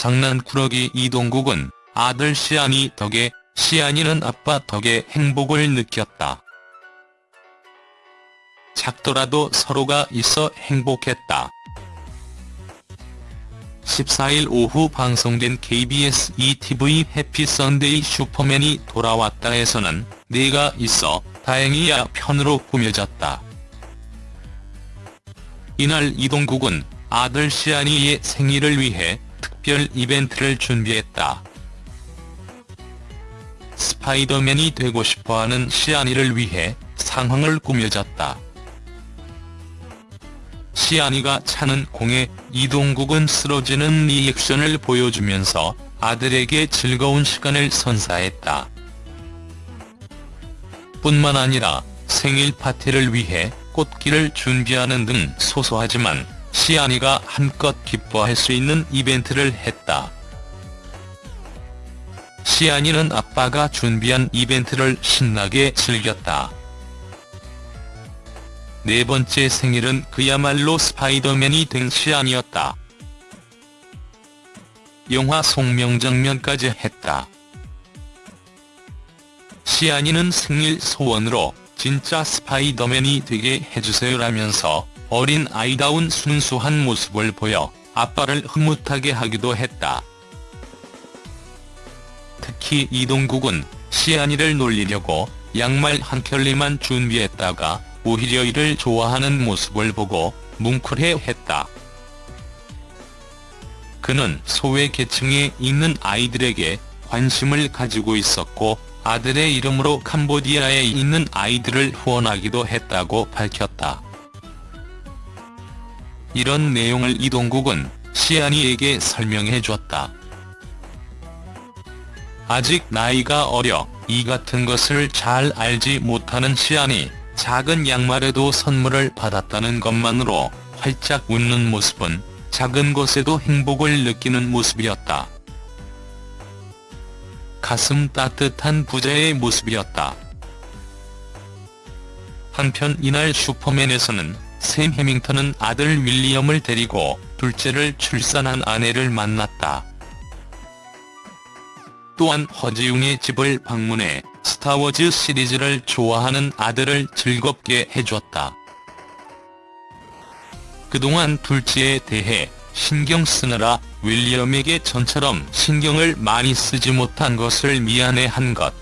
장난꾸러기 이동국은 아들 시안이 덕에 시안이는 아빠 덕에 행복을 느꼈다. 작더라도 서로가 있어 행복했다. 14일 오후 방송된 KBS ETV 해피 선데이 슈퍼맨이 돌아왔다에서는 내가 있어 다행이야 편으로 꾸며졌다. 이날 이동국은 아들 시안이의 생일을 위해 특별 이벤트를 준비했다. 스파이더맨이 되고 싶어하는 시안이를 위해 상황을 꾸며졌다. 시안이가 차는 공에 이동국은 쓰러지는 리액션을 보여주면서 아들에게 즐거운 시간을 선사했다. 뿐만 아니라 생일 파티를 위해 꽃길을 준비하는 등 소소하지만 시안이가 한껏 기뻐할 수 있는 이벤트를 했다. 시안이는 아빠가 준비한 이벤트를 신나게 즐겼다. 네 번째 생일은 그야말로 스파이더맨이 된 시안이었다. 영화 송명 장면까지 했다. 시안이는 생일 소원으로 진짜 스파이더맨이 되게 해주세요라면서 어린 아이다운 순수한 모습을 보여 아빠를 흐뭇하게 하기도 했다. 특히 이동국은 시안이를 놀리려고 양말 한 켤레만 준비했다가 오히려 이를 좋아하는 모습을 보고 뭉클해했다. 그는 소외 계층에 있는 아이들에게 관심을 가지고 있었고 아들의 이름으로 캄보디아에 있는 아이들을 후원하기도 했다고 밝혔다. 이런 내용을 이동국은 시안이에게 설명해줬다. 아직 나이가 어려 이 같은 것을 잘 알지 못하는 시안이 작은 양말에도 선물을 받았다는 것만으로 활짝 웃는 모습은 작은 것에도 행복을 느끼는 모습이었다. 가슴 따뜻한 부자의 모습이었다. 한편 이날 슈퍼맨에서는 샘 해밍턴은 아들 윌리엄을 데리고 둘째를 출산한 아내를 만났다. 또한 허지웅의 집을 방문해 스타워즈 시리즈를 좋아하는 아들을 즐겁게 해줬다. 그동안 둘째에 대해 신경 쓰느라 윌리엄에게 전처럼 신경을 많이 쓰지 못한 것을 미안해한 것.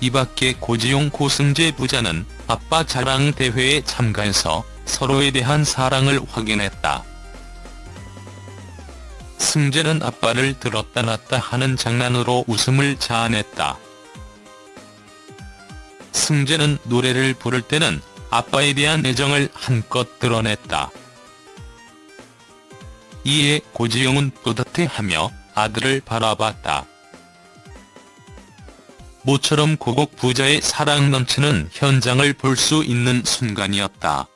이밖에 고지용 고승재 부자는 아빠 자랑 대회에 참가해서 서로에 대한 사랑을 확인했다. 승재는 아빠를 들었다 놨다 하는 장난으로 웃음을 자아냈다. 승재는 노래를 부를 때는 아빠에 대한 애정을 한껏 드러냈다. 이에 고지용은 뿌듯해하며 아들을 바라봤다. 모처럼 고국 부자의 사랑 넘치는 현장을 볼 수 있는 순간이었다.